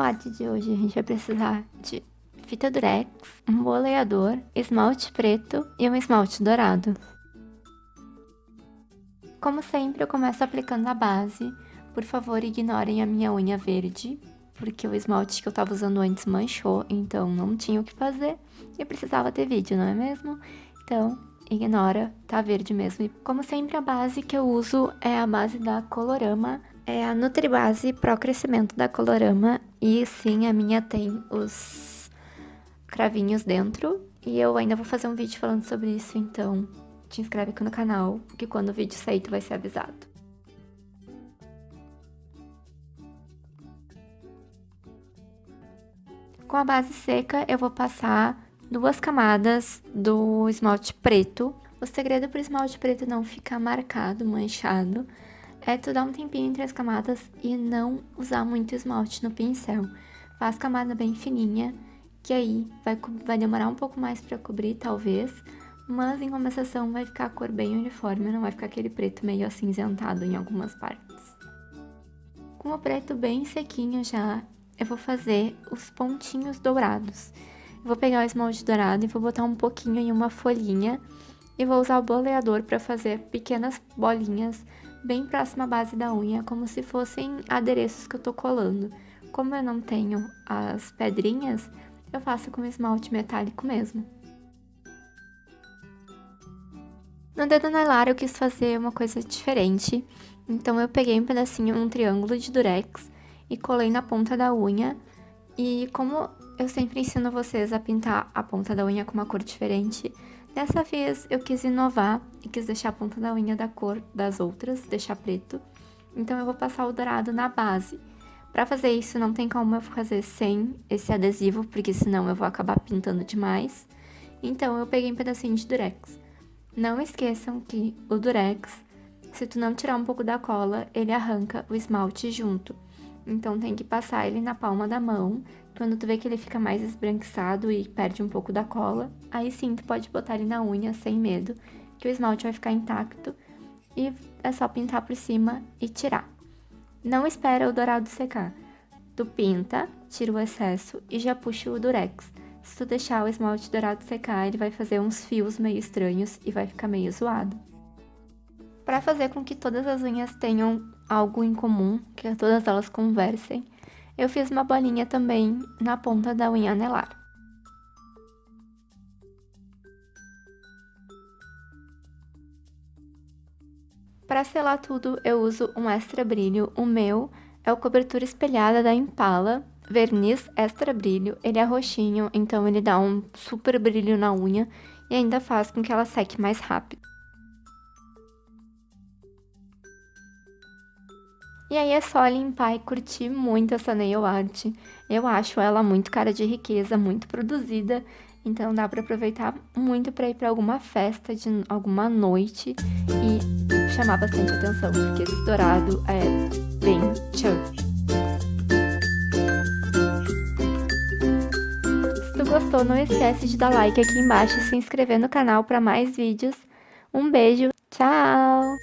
arte de hoje a gente vai precisar de fita durex, um boleador, esmalte preto e um esmalte dourado. Como sempre, eu começo aplicando a base. Por favor, ignorem a minha unha verde, porque o esmalte que eu tava usando antes manchou, então não tinha o que fazer. E eu precisava ter vídeo, não é mesmo? Então, ignora, tá verde mesmo. E como sempre, a base que eu uso é a base da Colorama é a Nutribase Pro Crescimento da Colorama e sim, a minha tem os cravinhos dentro e eu ainda vou fazer um vídeo falando sobre isso, então te inscreve aqui no canal que quando o vídeo sair tu vai ser avisado. Com a base seca eu vou passar duas camadas do esmalte preto. O segredo para o esmalte preto não ficar marcado, manchado, é tu dar um tempinho entre as camadas e não usar muito esmalte no pincel. Faz camada bem fininha, que aí vai, vai demorar um pouco mais para cobrir, talvez, mas em compensação vai ficar a cor bem uniforme, não vai ficar aquele preto meio acinzentado em algumas partes. Com o preto bem sequinho já, eu vou fazer os pontinhos dourados. Eu vou pegar o esmalte dourado e vou botar um pouquinho em uma folhinha e vou usar o boleador para fazer pequenas bolinhas bem próxima à base da unha, como se fossem adereços que eu tô colando. Como eu não tenho as pedrinhas, eu faço com esmalte metálico mesmo. No dedo anelar eu quis fazer uma coisa diferente, então eu peguei um pedacinho, um triângulo de durex e colei na ponta da unha. E como eu sempre ensino vocês a pintar a ponta da unha com uma cor diferente, Dessa vez eu quis inovar e quis deixar a ponta da unha da cor das outras, deixar preto. Então eu vou passar o dourado na base. Para fazer isso não tem como eu fazer sem esse adesivo, porque senão eu vou acabar pintando demais. Então eu peguei um pedacinho de durex. Não esqueçam que o durex, se tu não tirar um pouco da cola, ele arranca o esmalte junto. Então tem que passar ele na palma da mão. Quando tu vê que ele fica mais esbranquiçado e perde um pouco da cola, aí sim tu pode botar ele na unha sem medo, que o esmalte vai ficar intacto e é só pintar por cima e tirar. Não espera o dourado secar. Tu pinta, tira o excesso e já puxa o durex. Se tu deixar o esmalte dourado secar, ele vai fazer uns fios meio estranhos e vai ficar meio zoado. Para fazer com que todas as unhas tenham algo em comum, que todas elas conversem, eu fiz uma bolinha também na ponta da unha anelar. Para selar tudo, eu uso um extra brilho. O meu é o cobertura espelhada da Impala, verniz extra brilho. Ele é roxinho, então ele dá um super brilho na unha e ainda faz com que ela seque mais rápido. E aí é só limpar e curtir muito essa nail art. Eu acho ela muito cara de riqueza, muito produzida, então dá para aproveitar muito para ir para alguma festa de alguma noite e chamar bastante atenção, porque esse dourado é bem chunky. Se tu gostou, não esquece de dar like aqui embaixo e se inscrever no canal para mais vídeos. Um beijo, tchau!